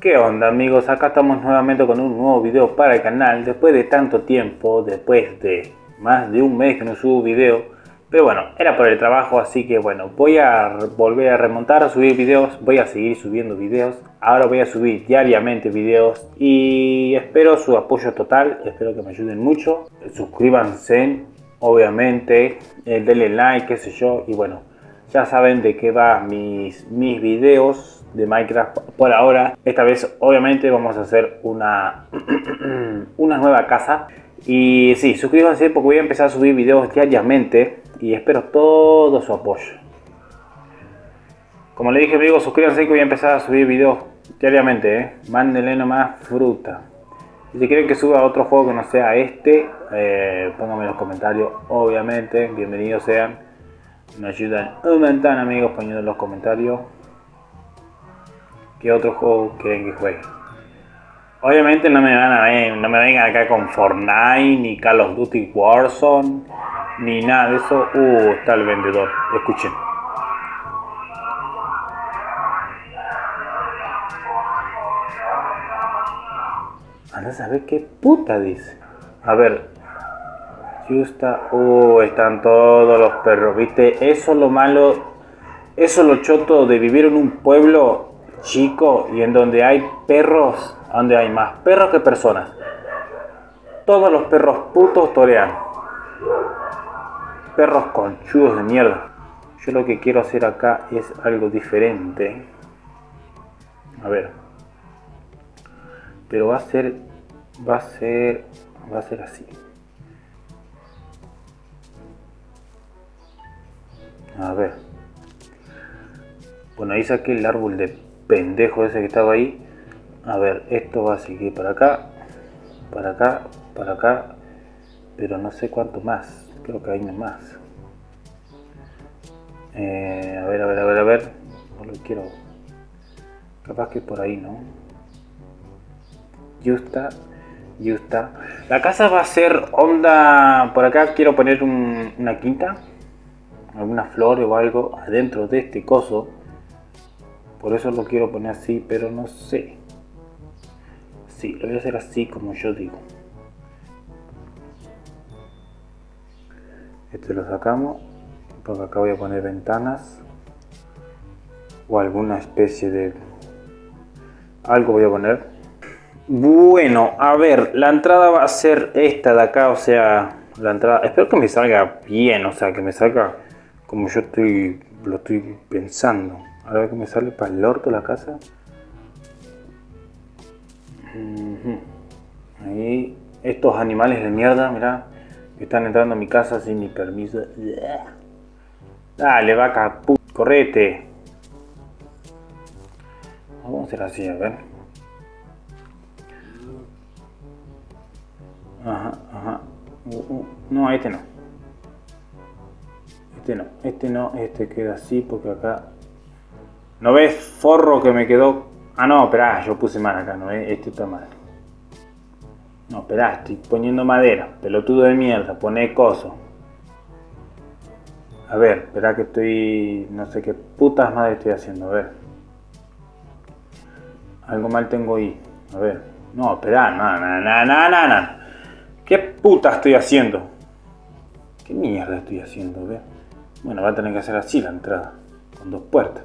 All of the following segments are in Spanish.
¿Qué onda amigos? Acá estamos nuevamente con un nuevo video para el canal. Después de tanto tiempo, después de más de un mes que no subo video. Pero bueno, era por el trabajo así que bueno Voy a volver a remontar a subir videos. Voy a seguir subiendo videos. Ahora voy a subir diariamente videos Y espero su apoyo total. Espero que me ayuden mucho. Suscríbanse, obviamente. Eh, Denle like, qué sé yo. Y bueno, ya saben de qué va mis, mis videos de Minecraft por ahora. Esta vez obviamente vamos a hacer una, una nueva casa. Y sí, suscríbanse porque voy a empezar a subir videos diariamente y espero todo su apoyo. Como le dije amigos, suscríbanse que voy a empezar a subir videos diariamente. ¿eh? Mándenle nomás fruta. Si quieren que suba otro juego que no sea este, eh, pónganme en los comentarios, obviamente, bienvenidos sean. Me ayudan un montón amigos poniendo en los comentarios qué otro juego quieren que juegue. Obviamente no me van a ver, no me vengan acá con Fortnite, ni Call of Duty Warzone, ni nada de eso. Uh, está el vendedor. Escuchen. Anda a saber qué puta dice. A ver. Justa. Uh, están todos los perros. ¿Viste? Eso es lo malo. Eso es lo choto de vivir en un pueblo chico y en donde hay perros, donde hay más perros que personas. Todos los perros putos torean. Perros conchudos de mierda. Yo lo que quiero hacer acá es algo diferente. A ver. Pero va a ser va a ser va a ser así. A ver. Bueno, ahí saqué el árbol de pendejo ese que estaba ahí. A ver, esto va a seguir para acá, para acá, para acá, pero no sé cuánto más. Creo que hay más. Eh, a ver, a ver, a ver, a ver. No lo quiero. Capaz que por ahí, ¿no? Justa, justa. La casa va a ser onda. Por acá quiero poner una quinta. Alguna flor o algo adentro de este coso por eso lo quiero poner así, pero no sé. Sí, lo voy a hacer así como yo digo. Este lo sacamos. Porque acá voy a poner ventanas. O alguna especie de... Algo voy a poner. Bueno, a ver, la entrada va a ser esta de acá, o sea, la entrada, espero que me salga bien, o sea, que me salga como yo estoy, lo estoy pensando. A ver que me sale para el orto la casa. Ahí, estos animales de mierda, mira, están entrando a mi casa sin mi permiso. Dale, vaca, correte. Vamos a hacer así, a ver. Ajá, ajá. Uh, uh. No, este no. Este no, este no, este queda así porque acá ¿No ves forro que me quedó? Ah, no, espera, yo puse mal acá, ¿no ves? Este está mal. No, espera, estoy poniendo madera. Pelotudo de mierda, pone coso. A ver, espera que estoy... No sé qué putas madre estoy haciendo, a ver. Algo mal tengo ahí. A ver. No, espera, no, no, no, no, no, no. ¿Qué puta estoy haciendo? ¿Qué mierda estoy haciendo? A ver. Bueno, va a tener que hacer así la entrada. Con dos puertas.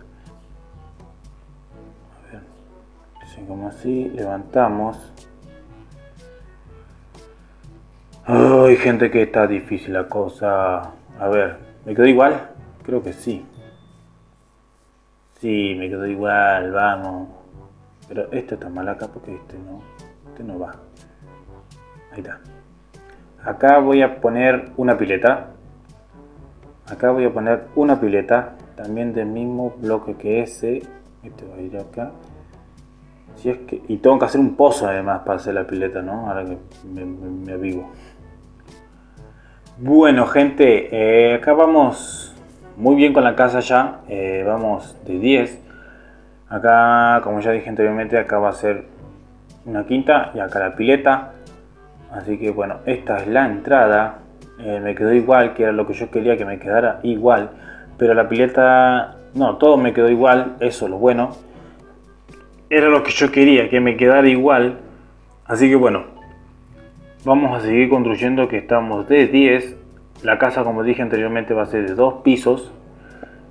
Como así, levantamos. Ay, gente que está difícil la cosa. A ver, ¿me quedó igual? Creo que sí. Sí, me quedó igual, vamos. Pero este está mal acá porque este no, este no va. Ahí está. Acá voy a poner una pileta. Acá voy a poner una pileta. También del mismo bloque que ese. Este va a ir acá y tengo que hacer un pozo además para hacer la pileta, ¿no? Ahora que me, avivo. Bueno, gente, eh, acá vamos muy bien con la casa ya. Eh, vamos de 10. Acá, como ya dije anteriormente, acá va a ser una quinta y acá la pileta. Así que bueno, esta es la entrada. Eh, me quedó igual, que era lo que yo quería que me quedara igual. Pero la pileta, no, todo me quedó igual, eso es lo bueno. Era lo que yo quería, que me quedara igual. Así que bueno, vamos a seguir construyendo que estamos de 10. La casa, como dije anteriormente, va a ser de dos pisos.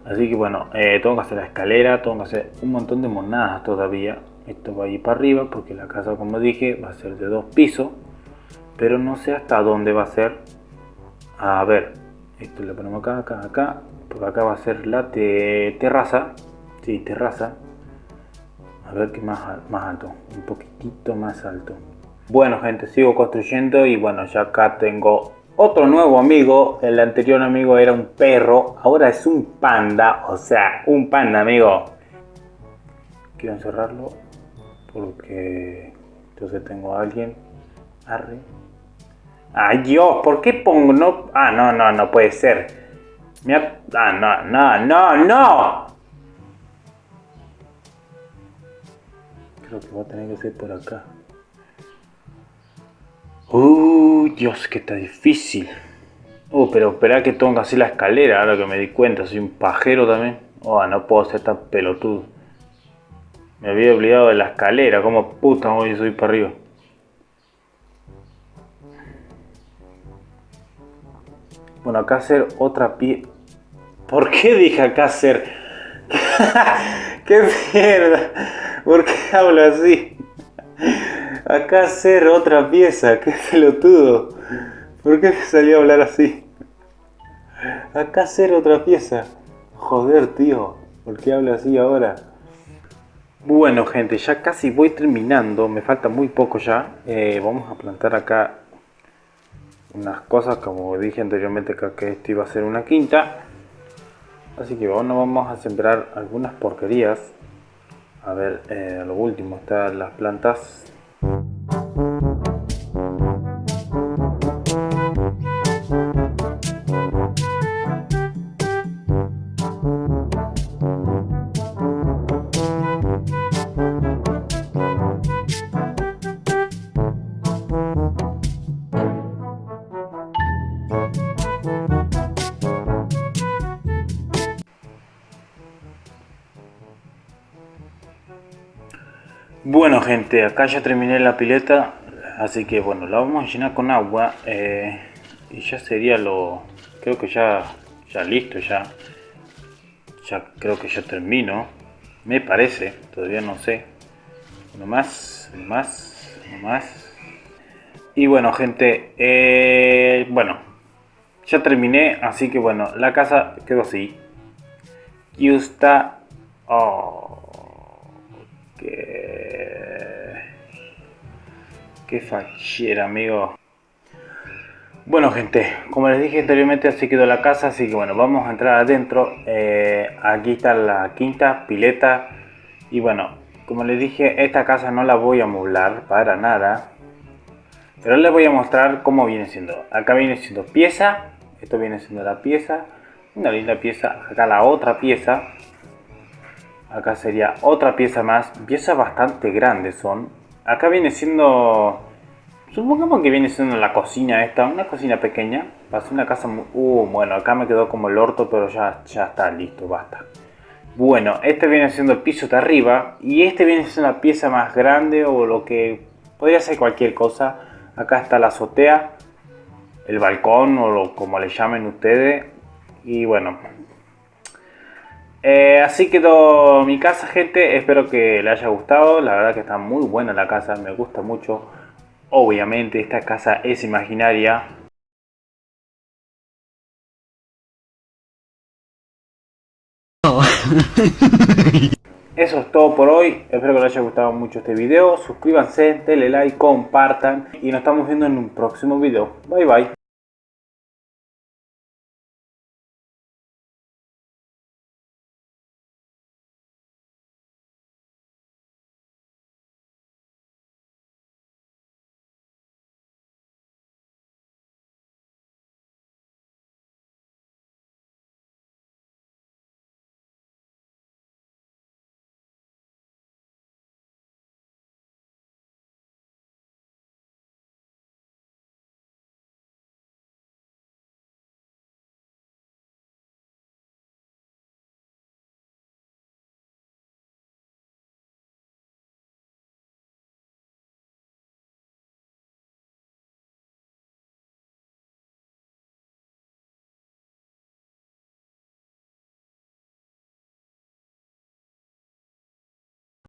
Así que bueno, eh, tengo que hacer la escalera, tengo que hacer un montón de monadas todavía. Esto va a ir para arriba porque la casa, como dije, va a ser de dos pisos. Pero no sé hasta dónde va a ser. A ver, esto le ponemos acá, acá, acá. Porque acá va a ser la terraza. Sí, terraza. A ver qué más, más alto. Un poquitito más alto. Bueno gente, sigo construyendo y bueno, ya acá tengo otro nuevo amigo. El anterior amigo era un perro. Ahora es un panda. O sea, un panda, amigo. Quiero encerrarlo porque entonces tengo a alguien. Arre. Ay Dios, ¿por qué pongo? No, ah, no, no, no puede ser. ah, no, no, no, no. Creo que va a tener que ser por acá. Uy, Dios, que está difícil. Uh, pero espera que tengo que hacer la escalera, ahora que me di cuenta, soy un pajero también. Oh, no puedo ser tan pelotudo. Me había olvidado de la escalera, como puta voy a subir para arriba. Bueno, acá hacer otra pie... ¿Por qué dije acá hacer? ¡Qué mierda! ¿Por qué hablo así? Acá hacer otra pieza, qué pelotudo. ¿Por qué me salió a hablar así? Acá hacer otra pieza. Joder, tío. ¿Por qué hablo así ahora? Bueno, gente, ya casi voy terminando. Me falta muy poco ya. Eh, vamos a plantar acá unas cosas. Como dije anteriormente, que esto iba a ser una quinta. Así que bueno, vamos a sembrar algunas porquerías. A ver, eh, lo último están las plantas Bueno gente, acá ya terminé la pileta, así que bueno, la vamos a llenar con agua eh, y ya sería lo, creo que ya, ya listo ya, ya creo que ya termino, me parece, todavía no sé, uno más, uno más, uno más, y bueno gente, eh, bueno, ya terminé, así que bueno, la casa quedó así, y está, oh, Qué fachera, amigo. Bueno, gente, como les dije anteriormente, así quedó la casa, así que bueno, vamos a entrar adentro. Eh, aquí está la quinta pileta. Y bueno, como les dije, esta casa no la voy a moblar para nada. Pero les voy a mostrar cómo viene siendo. Acá viene siendo pieza. Esto viene siendo la pieza. Una linda pieza. Acá la otra pieza. Acá sería otra pieza más. Piezas bastante grandes son. Acá viene siendo... Supongamos que viene siendo la cocina esta, una cocina pequeña. Para una casa muy... Uh, bueno, acá me quedó como el orto, pero ya, ya está listo, basta. Bueno, este viene siendo el piso de arriba. Y este viene siendo una pieza más grande o lo que... Podría ser cualquier cosa. Acá está la azotea, el balcón o lo, como le llamen ustedes. Y bueno, eh, así quedó mi casa, gente. Espero que le haya gustado. La verdad que está muy buena la casa, me gusta mucho. Obviamente esta casa es imaginaria. Eso es todo por hoy. Espero que les haya gustado mucho este video. Suscríbanse, denle like, compartan. Y nos estamos viendo en un próximo video. Bye bye.